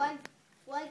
one, one.